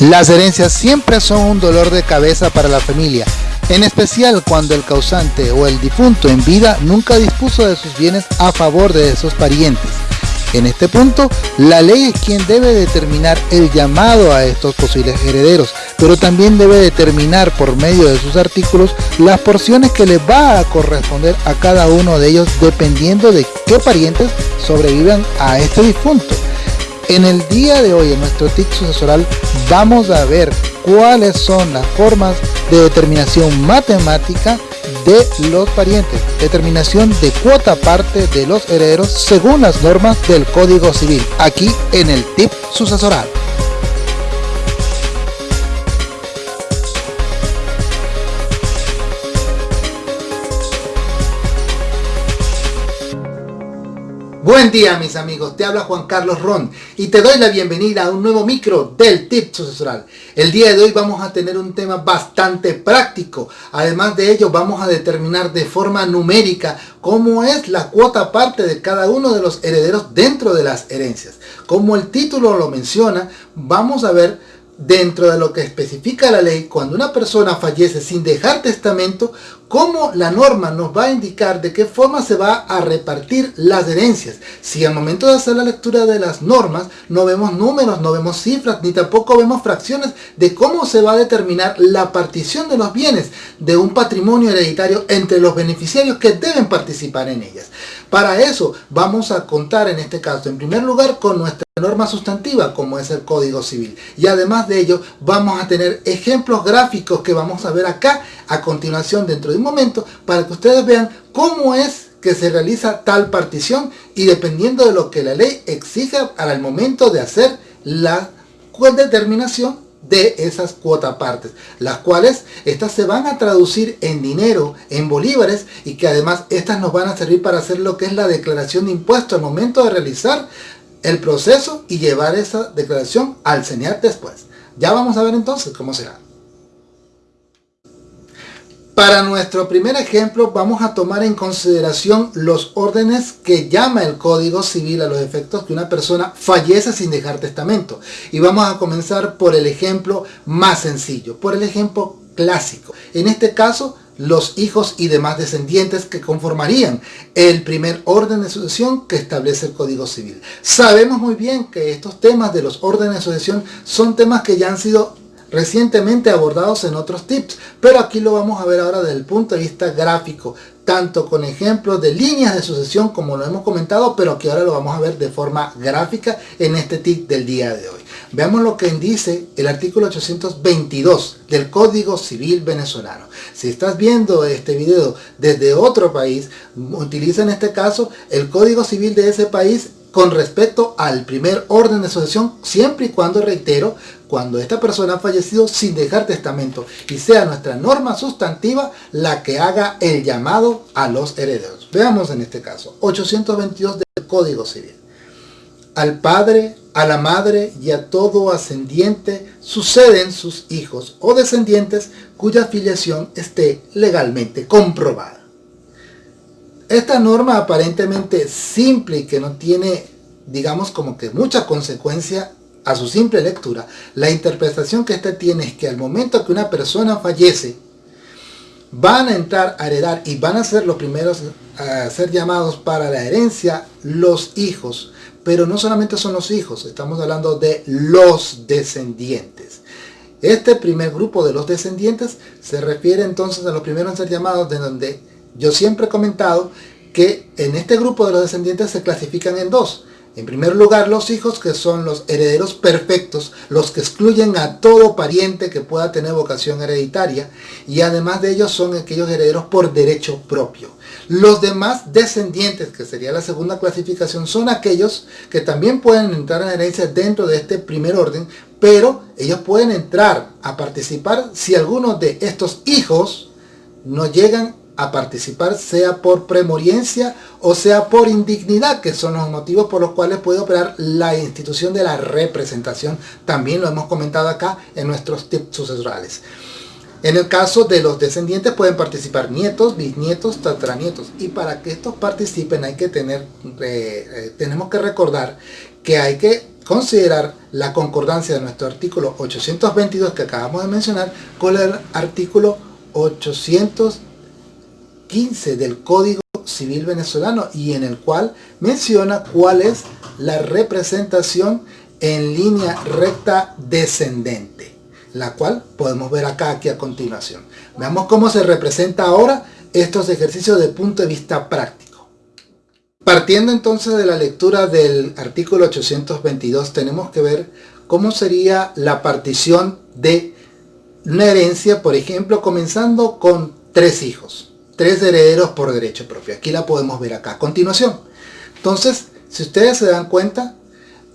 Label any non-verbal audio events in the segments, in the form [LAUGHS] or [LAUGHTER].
Las herencias siempre son un dolor de cabeza para la familia, en especial cuando el causante o el difunto en vida nunca dispuso de sus bienes a favor de esos parientes. En este punto, la ley es quien debe determinar el llamado a estos posibles herederos, pero también debe determinar por medio de sus artículos las porciones que les va a corresponder a cada uno de ellos dependiendo de qué parientes sobrevivan a este difunto. En el día de hoy en nuestro TIC sucesoral vamos a ver cuáles son las formas de determinación matemática de los parientes, determinación de cuota parte de los herederos según las normas del Código Civil, aquí en el TIP sucesoral. Buen día mis amigos, te habla Juan Carlos Ron y te doy la bienvenida a un nuevo micro del Tip Sucesoral. El día de hoy vamos a tener un tema bastante práctico, además de ello vamos a determinar de forma numérica cómo es la cuota parte de cada uno de los herederos dentro de las herencias. Como el título lo menciona, vamos a ver dentro de lo que especifica la ley, cuando una persona fallece sin dejar testamento, cómo la norma nos va a indicar de qué forma se va a repartir las herencias. Si al momento de hacer la lectura de las normas no vemos números, no vemos cifras, ni tampoco vemos fracciones de cómo se va a determinar la partición de los bienes de un patrimonio hereditario entre los beneficiarios que deben participar en ellas. Para eso vamos a contar en este caso, en primer lugar, con nuestra norma sustantiva como es el Código Civil. Y además de ello vamos a tener ejemplos gráficos que vamos a ver acá a continuación dentro de un momento para que ustedes vean cómo es que se realiza tal partición y dependiendo de lo que la ley exija al momento de hacer la determinación de esas cuotas partes, las cuales estas se van a traducir en dinero, en bolívares y que además estas nos van a servir para hacer lo que es la declaración de impuestos al momento de realizar el proceso y llevar esa declaración al CENIAT después. Ya vamos a ver entonces cómo será. Para nuestro primer ejemplo vamos a tomar en consideración los órdenes que llama el Código Civil a los efectos que una persona fallece sin dejar testamento. Y vamos a comenzar por el ejemplo más sencillo, por el ejemplo clásico. En este caso, los hijos y demás descendientes que conformarían el primer orden de sucesión que establece el Código Civil. Sabemos muy bien que estos temas de los órdenes de sucesión son temas que ya han sido recientemente abordados en otros tips, pero aquí lo vamos a ver ahora desde el punto de vista gráfico, tanto con ejemplos de líneas de sucesión como lo hemos comentado, pero aquí ahora lo vamos a ver de forma gráfica en este tip del día de hoy. Veamos lo que dice el artículo 822 del Código Civil Venezolano. Si estás viendo este video desde otro país, utiliza en este caso el Código Civil de ese país con respecto al primer orden de sucesión, siempre y cuando, reitero, cuando esta persona ha fallecido sin dejar testamento y sea nuestra norma sustantiva la que haga el llamado a los herederos. Veamos en este caso, 822 del Código Civil. Al padre, a la madre y a todo ascendiente suceden sus hijos o descendientes cuya filiación esté legalmente comprobada. Esta norma aparentemente simple y que no tiene, digamos, como que mucha consecuencia a su simple lectura, la interpretación que ésta tiene es que al momento que una persona fallece, van a entrar a heredar y van a ser los primeros a ser llamados para la herencia los hijos, pero no solamente son los hijos, estamos hablando de los descendientes. Este primer grupo de los descendientes se refiere entonces a los primeros a ser llamados de donde yo siempre he comentado que en este grupo de los descendientes se clasifican en dos. En primer lugar, los hijos que son los herederos perfectos, los que excluyen a todo pariente que pueda tener vocación hereditaria y además de ellos son aquellos herederos por derecho propio. Los demás descendientes, que sería la segunda clasificación, son aquellos que también pueden entrar en herencia dentro de este primer orden, pero ellos pueden entrar a participar si alguno de estos hijos no llegan a participar, sea por premoriencia o sea por indignidad, que son los motivos por los cuales puede operar la institución de la representación. También lo hemos comentado acá en nuestros tips sucesorales. En el caso de los descendientes pueden participar nietos, bisnietos, tataranietos. Y para que estos participen hay que tener, eh, eh, tenemos que recordar que hay que considerar la concordancia de nuestro artículo 822 que acabamos de mencionar con el artículo 815 del Código Civil Venezolano y en el cual menciona cuál es la representación en línea recta descendente, la cual podemos ver acá aquí a continuación. Veamos cómo se representa ahora estos ejercicios de punto de vista práctico. Partiendo entonces de la lectura del artículo 822, tenemos que ver cómo sería la partición de una herencia, por ejemplo, comenzando con tres hijos, tres herederos por derecho propio. Aquí la podemos ver acá a continuación. Entonces, si ustedes se dan cuenta,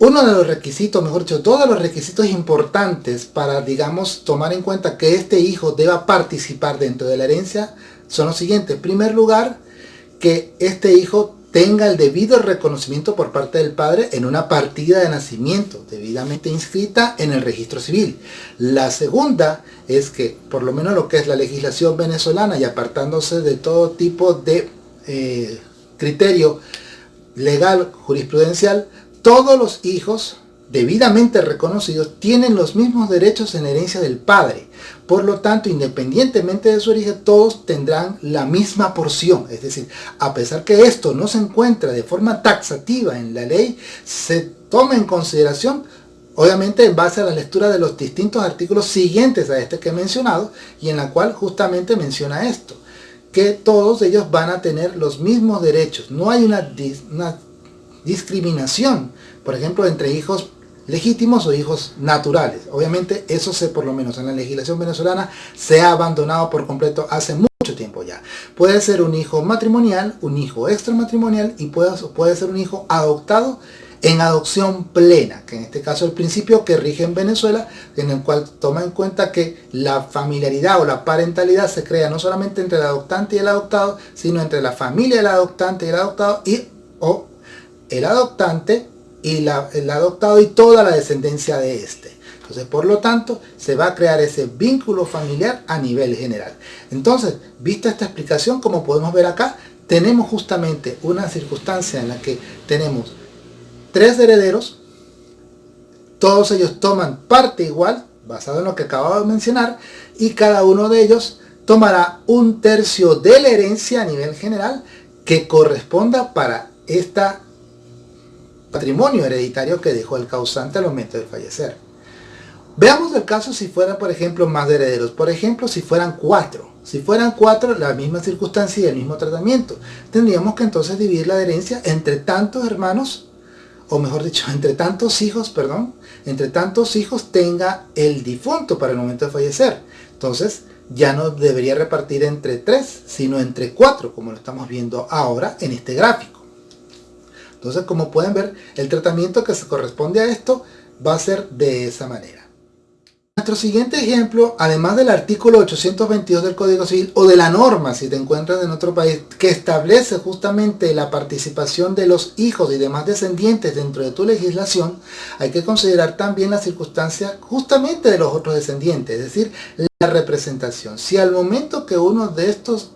uno de los requisitos, mejor dicho, todos los requisitos importantes para, digamos, tomar en cuenta que este hijo deba participar dentro de la herencia son los siguientes. En primer lugar, que este hijo tenga el debido reconocimiento por parte del padre en una partida de nacimiento debidamente inscrita en el registro civil. La segunda es que, por lo menos lo que es la legislación venezolana y apartándose de todo tipo de eh, criterio legal, jurisprudencial, todos los hijos debidamente reconocidos tienen los mismos derechos en herencia del padre. Por lo tanto, independientemente de su origen, todos tendrán la misma porción. Es decir, a pesar que esto no se encuentra de forma taxativa en la ley, se toma en consideración obviamente en base a la lectura de los distintos artículos siguientes a este que he mencionado y en la cual justamente menciona esto que todos ellos van a tener los mismos derechos no hay una, una discriminación por ejemplo entre hijos legítimos o hijos naturales. Obviamente eso se, por lo menos en la legislación venezolana, se ha abandonado por completo hace mucho tiempo ya. Puede ser un hijo matrimonial, un hijo extramatrimonial y puede, puede ser un hijo adoptado en adopción plena, que en este caso el principio que rige en Venezuela, en el cual toma en cuenta que la familiaridad o la parentalidad se crea no solamente entre el adoptante y el adoptado, sino entre la familia del adoptante y el adoptado y o el adoptante y la, el adoptado y toda la descendencia de este. Entonces, por lo tanto, se va a crear ese vínculo familiar a nivel general. Entonces, vista esta explicación, como podemos ver acá, tenemos justamente una circunstancia en la que tenemos tres herederos, todos ellos toman parte igual, basado en lo que acabo de mencionar, y cada uno de ellos tomará un tercio de la herencia a nivel general que corresponda para esta patrimonio hereditario que dejó el causante al momento de fallecer. Veamos el caso si fueran, por ejemplo, más herederos. Por ejemplo, si fueran cuatro. Si fueran cuatro, la misma circunstancia y el mismo tratamiento. Tendríamos que entonces dividir la herencia entre tantos hermanos, o mejor dicho, [LAUGHS] entre tantos hijos, perdón, entre tantos hijos tenga el difunto para el momento de fallecer. Entonces, ya no debería repartir entre tres, sino entre cuatro, como lo estamos viendo ahora en este gráfico. Entonces, como pueden ver, el tratamiento que se corresponde a esto va a ser de esa manera. Nuestro siguiente ejemplo, además del artículo 822 del Código Civil o de la norma, si te encuentras en otro país, que establece justamente la participación de los hijos y demás descendientes dentro de tu legislación, hay que considerar también la circunstancia justamente de los otros descendientes, es decir, la representación. Si al momento que uno de estos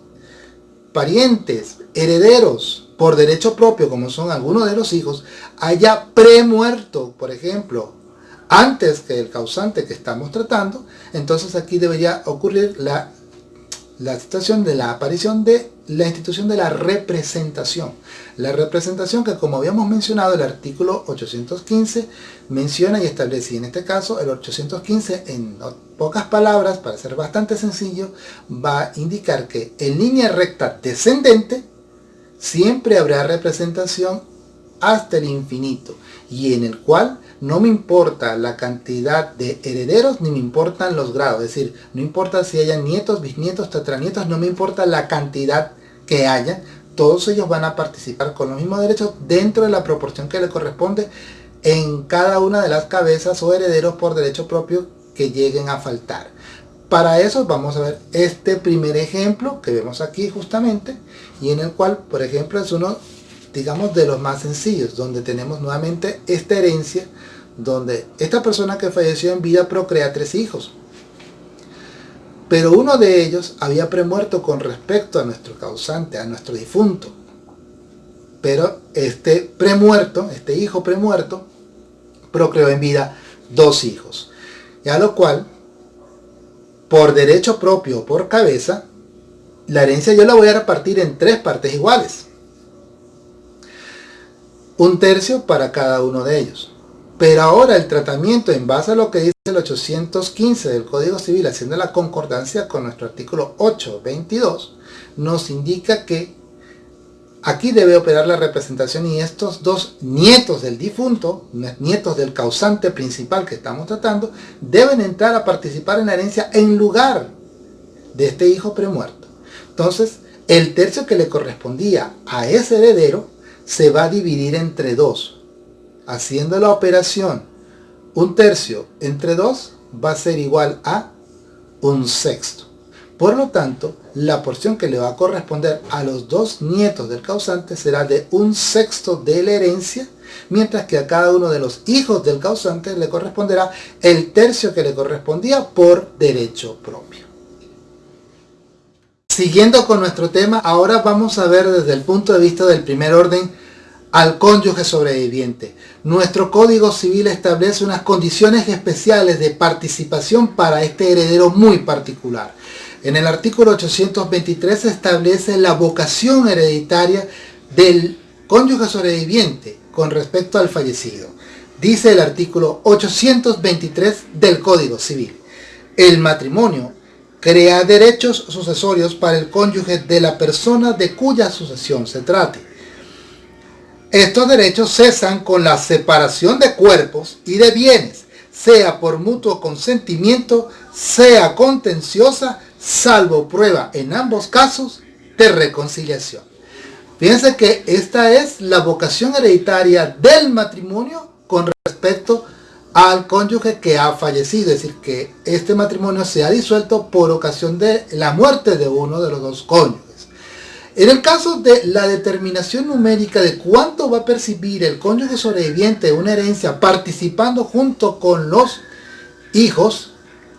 parientes, herederos, por derecho propio, como son algunos de los hijos, haya premuerto, por ejemplo, antes que el causante que estamos tratando, entonces aquí debería ocurrir la, la situación de la aparición de la institución de la representación. La representación que como habíamos mencionado el artículo 815 menciona y establece, en este caso el 815 en pocas palabras, para ser bastante sencillo, va a indicar que en línea recta descendente siempre habrá representación hasta el infinito y en el cual no me importa la cantidad de herederos ni me importan los grados, es decir, no importa si hayan nietos, bisnietos, tetranietos, no me importa la cantidad que haya, todos ellos van a participar con los mismos derechos dentro de la proporción que le corresponde en cada una de las cabezas o herederos por derecho propio que lleguen a faltar. Para eso vamos a ver este primer ejemplo que vemos aquí justamente y en el cual, por ejemplo, es uno, digamos, de los más sencillos, donde tenemos nuevamente esta herencia, donde esta persona que falleció en vida procrea tres hijos. Pero uno de ellos había premuerto con respecto a nuestro causante, a nuestro difunto. Pero este premuerto, este hijo premuerto, procreó en vida dos hijos. Ya lo cual, por derecho propio o por cabeza, la herencia yo la voy a repartir en tres partes iguales. Un tercio para cada uno de ellos. Pero ahora el tratamiento en base a lo que dice el 815 del Código Civil, haciendo la concordancia con nuestro artículo 822, nos indica que aquí debe operar la representación y estos dos nietos del difunto, nietos del causante principal que estamos tratando, deben entrar a participar en la herencia en lugar de este hijo premuerto. Entonces, el tercio que le correspondía a ese heredero se va a dividir entre dos, haciendo la operación un tercio entre 2 va a ser igual a un sexto. Por lo tanto, la porción que le va a corresponder a los dos nietos del causante será de un sexto de la herencia, mientras que a cada uno de los hijos del causante le corresponderá el tercio que le correspondía por derecho propio. Siguiendo con nuestro tema, ahora vamos a ver desde el punto de vista del primer orden al cónyuge sobreviviente. Nuestro Código Civil establece unas condiciones especiales de participación para este heredero muy particular. En el artículo 823 se establece la vocación hereditaria del cónyuge sobreviviente con respecto al fallecido. Dice el artículo 823 del Código Civil. El matrimonio crea derechos sucesorios para el cónyuge de la persona de cuya sucesión se trate estos derechos cesan con la separación de cuerpos y de bienes, sea por mutuo consentimiento, sea contenciosa, salvo prueba en ambos casos de reconciliación. Fíjense que esta es la vocación hereditaria del matrimonio con respecto al cónyuge que ha fallecido, es decir, que este matrimonio se ha disuelto por ocasión de la muerte de uno de los dos cónyuges. En el caso de la determinación numérica de cuánto va a percibir el cónyuge sobreviviente de una herencia participando junto con los hijos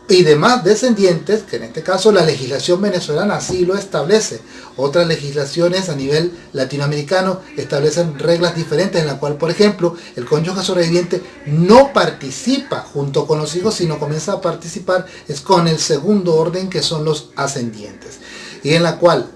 y demás descendientes, que en este caso la legislación venezolana así lo establece. Otras legislaciones a nivel latinoamericano establecen reglas diferentes en la cual, por ejemplo, el cónyuge sobreviviente no participa junto con los hijos, sino comienza a participar es con el segundo orden que son los ascendientes. Y en la cual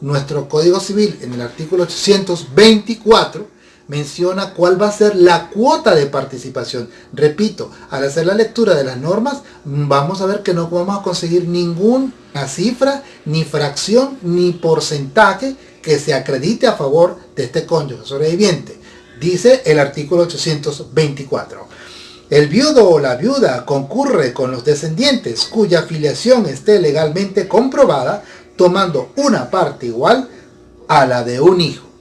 nuestro Código Civil en el artículo 824 menciona cuál va a ser la cuota de participación. Repito, al hacer la lectura de las normas, vamos a ver que no vamos a conseguir ninguna cifra, ni fracción, ni porcentaje que se acredite a favor de este cónyuge sobreviviente. Dice el artículo 824. El viudo o la viuda concurre con los descendientes cuya filiación esté legalmente comprobada tomando una parte igual a la de un hijo.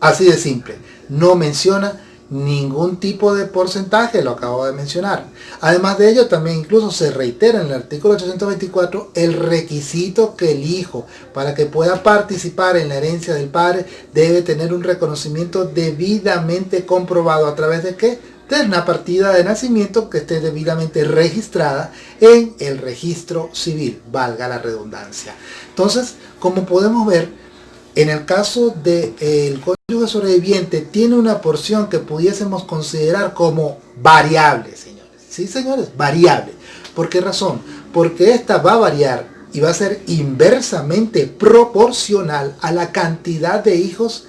Así de simple. No menciona ningún tipo de porcentaje, lo acabo de mencionar. Además de ello, también incluso se reitera en el artículo 824 el requisito que el hijo, para que pueda participar en la herencia del padre, debe tener un reconocimiento debidamente comprobado. ¿A través de qué? de partida de nacimiento que esté debidamente registrada en el registro civil, valga la redundancia. Entonces, como podemos ver, en el caso del de, cónyuge sobreviviente tiene una porción que pudiésemos considerar como variable, señores. Sí, señores, variable. ¿Por qué razón? Porque esta va a variar y va a ser inversamente proporcional a la cantidad de hijos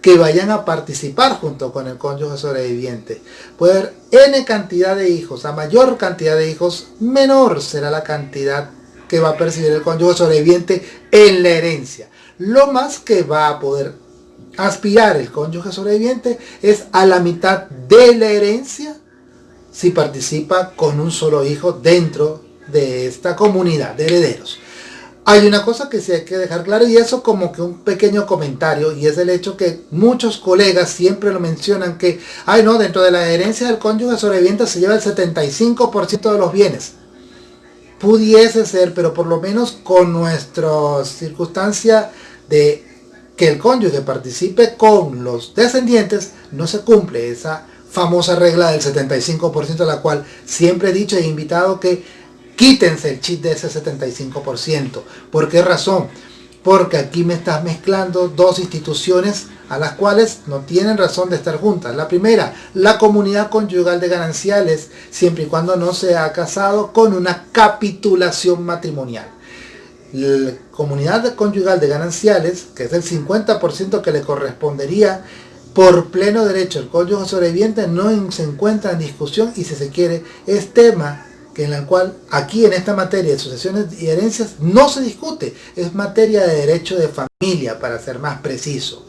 que vayan a participar junto con el cónyuge sobreviviente. Puede haber n cantidad de hijos, a mayor cantidad de hijos, menor será la cantidad que va a percibir el cónyuge sobreviviente en la herencia. Lo más que va a poder aspirar el cónyuge sobreviviente es a la mitad de la herencia si participa con un solo hijo dentro de esta comunidad de herederos. Hay una cosa que sí hay que dejar claro y eso como que un pequeño comentario y es el hecho que muchos colegas siempre lo mencionan que, ay no, dentro de la herencia del cónyuge sobreviviente se lleva el 75% de los bienes. Pudiese ser, pero por lo menos con nuestra circunstancia de que el cónyuge participe con los descendientes, no se cumple esa famosa regla del 75% de la cual siempre he dicho e invitado que Quítense el chip de ese 75%. ¿Por qué razón? Porque aquí me estás mezclando dos instituciones a las cuales no tienen razón de estar juntas. La primera, la comunidad conyugal de gananciales, siempre y cuando no se ha casado con una capitulación matrimonial. La comunidad conyugal de gananciales, que es el 50% que le correspondería por pleno derecho el cónyuge sobreviviente, no se encuentra en discusión y si se quiere es tema que en la cual aquí en esta materia de sucesiones y herencias no se discute, es materia de derecho de familia para ser más preciso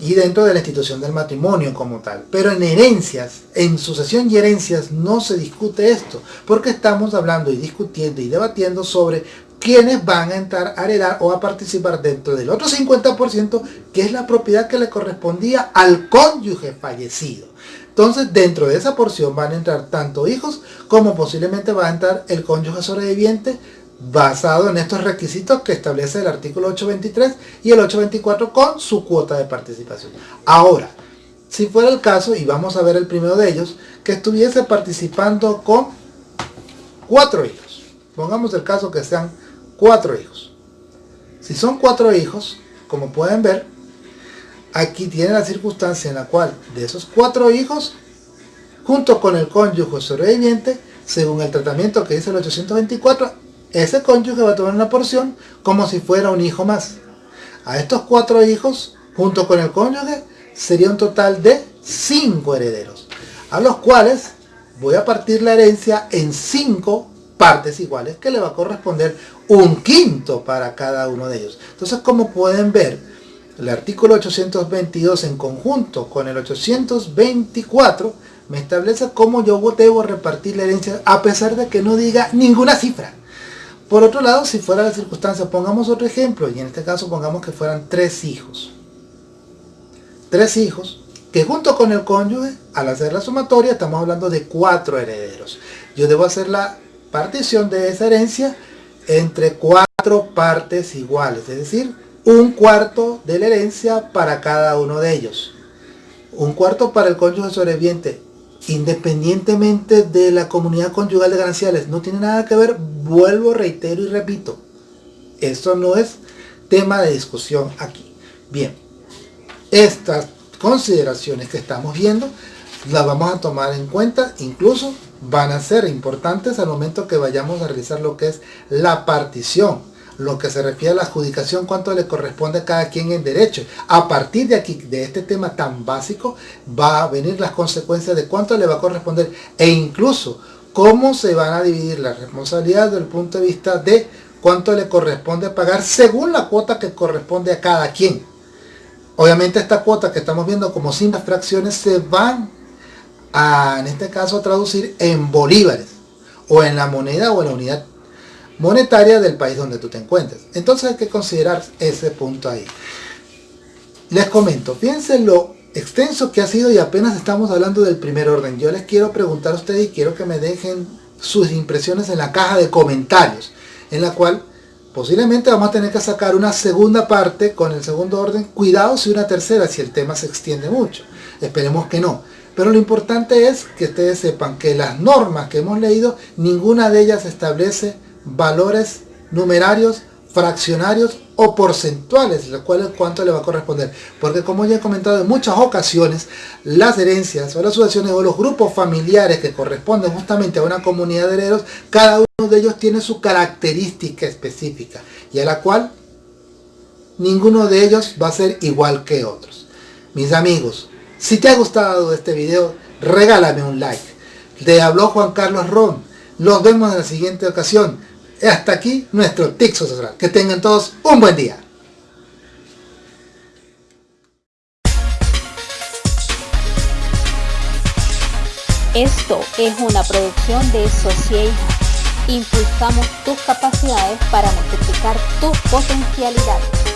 y dentro de la institución del matrimonio como tal. Pero en herencias, en sucesión y herencias no se discute esto, porque estamos hablando y discutiendo y debatiendo sobre quiénes van a entrar a heredar o a participar dentro del otro 50% que es la propiedad que le correspondía al cónyuge fallecido. Entonces dentro de esa porción van a entrar tanto hijos como posiblemente va a entrar el cónyuge sobreviviente basado en estos requisitos que establece el artículo 823 y el 824 con su cuota de participación. Ahora, si fuera el caso, y vamos a ver el primero de ellos, que estuviese participando con cuatro hijos. Pongamos el caso que sean cuatro hijos. Si son cuatro hijos, como pueden ver, aquí tiene la circunstancia en la cual de esos cuatro hijos, junto con el cónyuge sobreviviente, según el tratamiento que dice el 824, ese cónyuge va a tomar una porción como si fuera un hijo más. A estos cuatro hijos, junto con el cónyuge, sería un total de cinco herederos, a los cuales voy a partir la herencia en cinco partes iguales, que le va a corresponder un quinto para cada uno de ellos. Entonces, como pueden ver, el artículo 822 en conjunto con el 824 me establece cómo yo debo repartir la herencia a pesar de que no diga ninguna cifra. Por otro lado, si fuera la circunstancia, pongamos otro ejemplo, y en este caso pongamos que fueran tres hijos. Tres hijos, que junto con el cónyuge, al hacer la sumatoria, estamos hablando de cuatro herederos. Yo debo hacer la partición de esa herencia entre cuatro partes iguales, es decir, un cuarto de la herencia para cada uno de ellos. Un cuarto para el cónyuge sobreviviente, independientemente de la comunidad conyugal de gananciales, no tiene nada que ver, vuelvo, reitero y repito, esto no es tema de discusión aquí. Bien, estas consideraciones que estamos viendo las vamos a tomar en cuenta, incluso van a ser importantes al momento que vayamos a realizar lo que es la partición lo que se refiere a la adjudicación, cuánto le corresponde a cada quien en derecho. A partir de aquí, de este tema tan básico, va a venir las consecuencias de cuánto le va a corresponder e incluso cómo se van a dividir las responsabilidades desde el punto de vista de cuánto le corresponde pagar según la cuota que corresponde a cada quien. Obviamente esta cuota que estamos viendo como sin fracciones se van a, en este caso, a traducir en bolívares o en la moneda o en la unidad monetaria del país donde tú te encuentres. Entonces hay que considerar ese punto ahí. Les comento, fíjense lo extenso que ha sido y apenas estamos hablando del primer orden. Yo les quiero preguntar a ustedes y quiero que me dejen sus impresiones en la caja de comentarios, en la cual posiblemente vamos a tener que sacar una segunda parte con el segundo orden. Cuidado si una tercera, si el tema se extiende mucho. Esperemos que no. Pero lo importante es que ustedes sepan que las normas que hemos leído, ninguna de ellas establece valores numerarios, fraccionarios o porcentuales, lo cual es cuánto le va a corresponder. Porque como ya he comentado en muchas ocasiones, las herencias o las sucesiones o los grupos familiares que corresponden justamente a una comunidad de herederos, cada uno de ellos tiene su característica específica y a la cual ninguno de ellos va a ser igual que otros. Mis amigos, si te ha gustado este video, regálame un like. Te habló Juan Carlos Ron. Nos vemos en la siguiente ocasión hasta aquí nuestro Tixo Social. Que tengan todos un buen día. Esto es una producción de Sociedad. Impulsamos tus capacidades para multiplicar tus potencialidades.